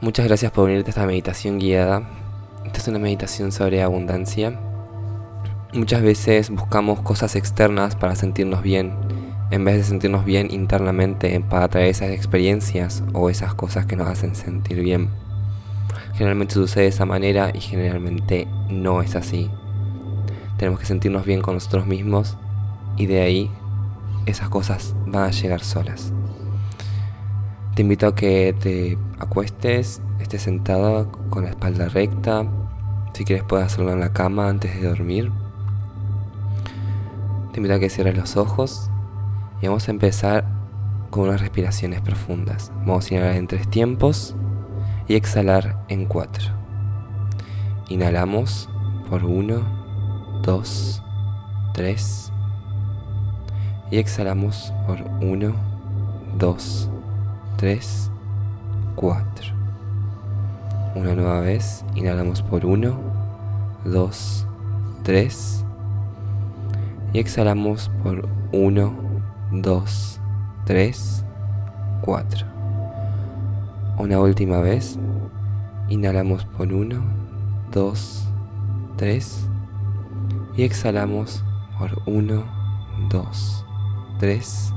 Muchas gracias por unirte a esta meditación guiada. Esta es una meditación sobre abundancia. Muchas veces buscamos cosas externas para sentirnos bien, en vez de sentirnos bien internamente para traer esas experiencias o esas cosas que nos hacen sentir bien. Generalmente sucede de esa manera y generalmente no es así. Tenemos que sentirnos bien con nosotros mismos y de ahí esas cosas van a llegar solas. Te invito a que te acuestes, estés sentado con la espalda recta. Si quieres puedes hacerlo en la cama antes de dormir. Te invito a que cierres los ojos y vamos a empezar con unas respiraciones profundas. Vamos a inhalar en tres tiempos y exhalar en cuatro. Inhalamos por uno, dos, tres. Y exhalamos por uno, dos, tres, cuatro. Una nueva vez, inhalamos por uno, dos, tres. Y exhalamos por uno, dos, tres, cuatro. Una última vez. Inhalamos por 1, 2, 3. Y exhalamos por 1, 2, 3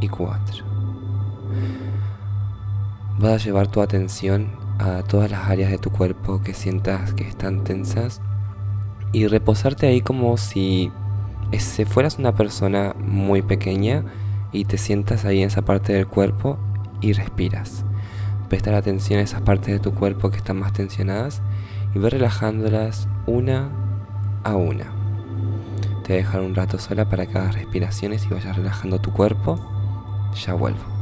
y 4. Vas a llevar tu atención a todas las áreas de tu cuerpo que sientas que están tensas y reposarte ahí como si fueras una persona muy pequeña y te sientas ahí en esa parte del cuerpo y respiras prestar atención a esas partes de tu cuerpo que están más tensionadas y ver relajándolas una a una. Te voy a dejar un rato sola para que hagas respiraciones y vayas relajando tu cuerpo. Ya vuelvo.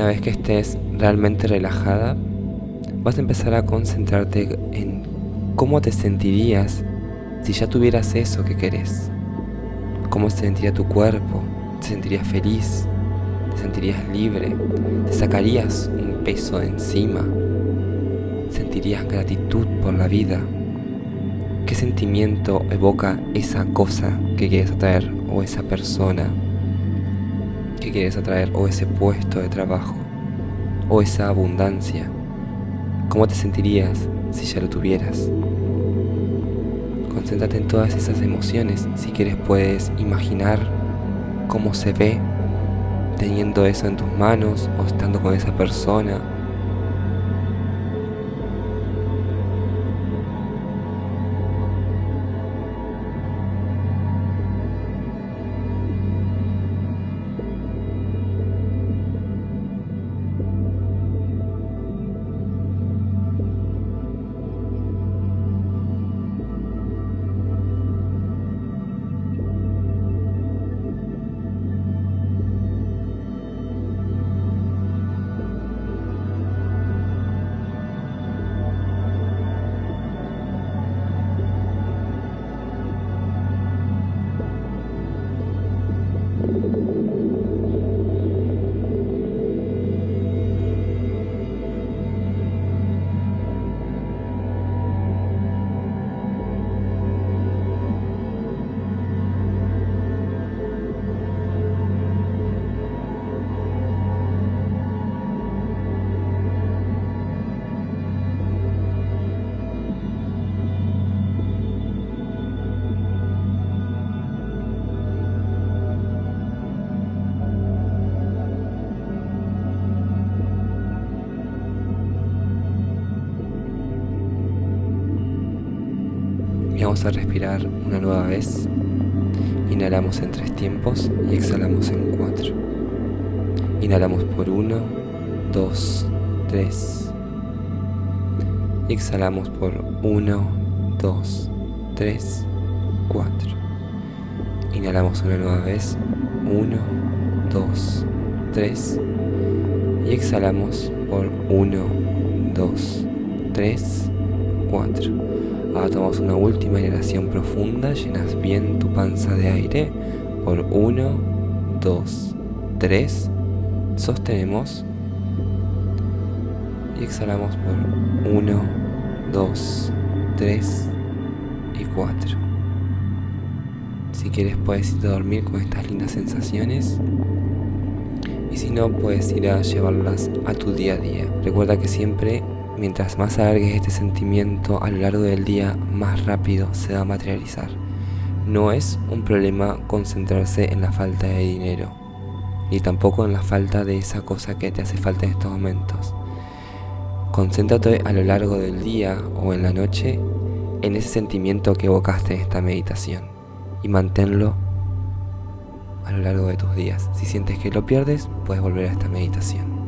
Una vez que estés realmente relajada, vas a empezar a concentrarte en cómo te sentirías Si ya tuvieras eso que querés, ¿cómo se sentiría tu cuerpo? ¿Te sentirías feliz? ¿Te sentirías libre? ¿Te sacarías un peso de encima? ¿Sentirías gratitud por la vida? ¿Qué sentimiento evoca esa cosa que quieres atraer o esa persona que quieres atraer o ese puesto de trabajo o esa abundancia? ¿Cómo te sentirías si ya lo tuvieras? Concéntrate en todas esas emociones. Si quieres puedes imaginar cómo se ve teniendo eso en tus manos o estando con esa persona vamos a respirar una nueva vez. Inhalamos en tres tiempos y exhalamos en cuatro. Inhalamos por uno, dos, tres. Y exhalamos por uno, dos, tres, cuatro. Inhalamos una nueva vez. Uno, dos, tres. Y exhalamos por uno, dos, tres, cuatro. Ahora tomamos una última inhalación profunda, llenas bien tu panza de aire por 1, 2, 3, sostenemos y exhalamos por 1, 2, 3 y 4. Si quieres puedes ir a dormir con estas lindas sensaciones y si no puedes ir a llevarlas a tu día a día. Recuerda que siempre Mientras más alargues este sentimiento a lo largo del día, más rápido se va a materializar. No es un problema concentrarse en la falta de dinero, ni tampoco en la falta de esa cosa que te hace falta en estos momentos. Concéntrate a lo largo del día o en la noche en ese sentimiento que evocaste en esta meditación y manténlo a lo largo de tus días. Si sientes que lo pierdes, puedes volver a esta meditación.